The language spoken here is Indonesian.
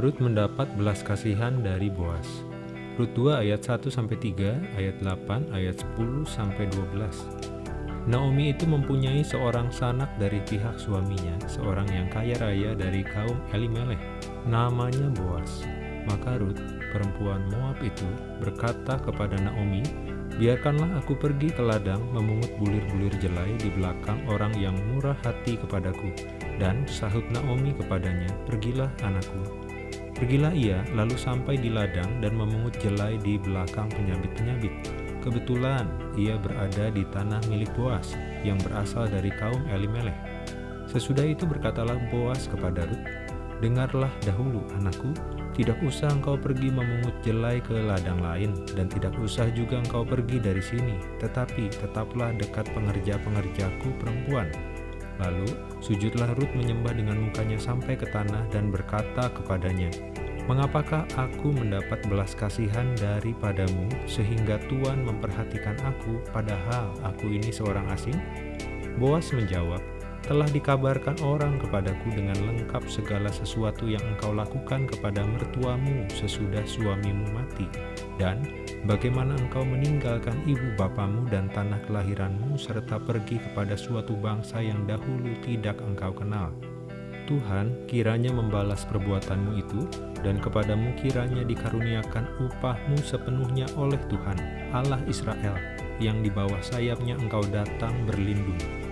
Rut mendapat belas kasihan dari Boas. Rut 2 ayat 1 sampai 3, ayat 8, ayat 10 sampai 12. Naomi itu mempunyai seorang sanak dari pihak suaminya, seorang yang kaya raya dari kaum Elimelech, namanya Boas. Maka Rut, perempuan Moab itu, berkata kepada Naomi, Biarkanlah aku pergi ke ladang memungut bulir-bulir jelai di belakang orang yang murah hati kepadaku. Dan sahut Naomi kepadanya, Pergilah anakku, Pergilah ia, lalu sampai di ladang dan memungut jelai di belakang penyabit-penyabit. Kebetulan ia berada di tanah milik Boas, yang berasal dari kaum Elimelech. Sesudah itu berkatalah Boas kepada Rut, Dengarlah dahulu anakku, tidak usah engkau pergi memungut jelai ke ladang lain, dan tidak usah juga engkau pergi dari sini, tetapi tetaplah dekat pengerja-pengerjaku perempuan, Lalu sujudlah Rut menyembah dengan mukanya sampai ke tanah dan berkata kepadanya, Mengapakah aku mendapat belas kasihan daripadamu sehingga Tuhan memperhatikan aku padahal aku ini seorang asing? Boas menjawab, telah dikabarkan orang kepadaku dengan lengkap segala sesuatu yang engkau lakukan kepada mertuamu sesudah suamimu mati, dan bagaimana engkau meninggalkan ibu bapamu dan tanah kelahiranmu serta pergi kepada suatu bangsa yang dahulu tidak engkau kenal. Tuhan kiranya membalas perbuatanmu itu, dan kepadamu kiranya dikaruniakan upahmu sepenuhnya oleh Tuhan, Allah Israel, yang di bawah sayapnya engkau datang berlindung.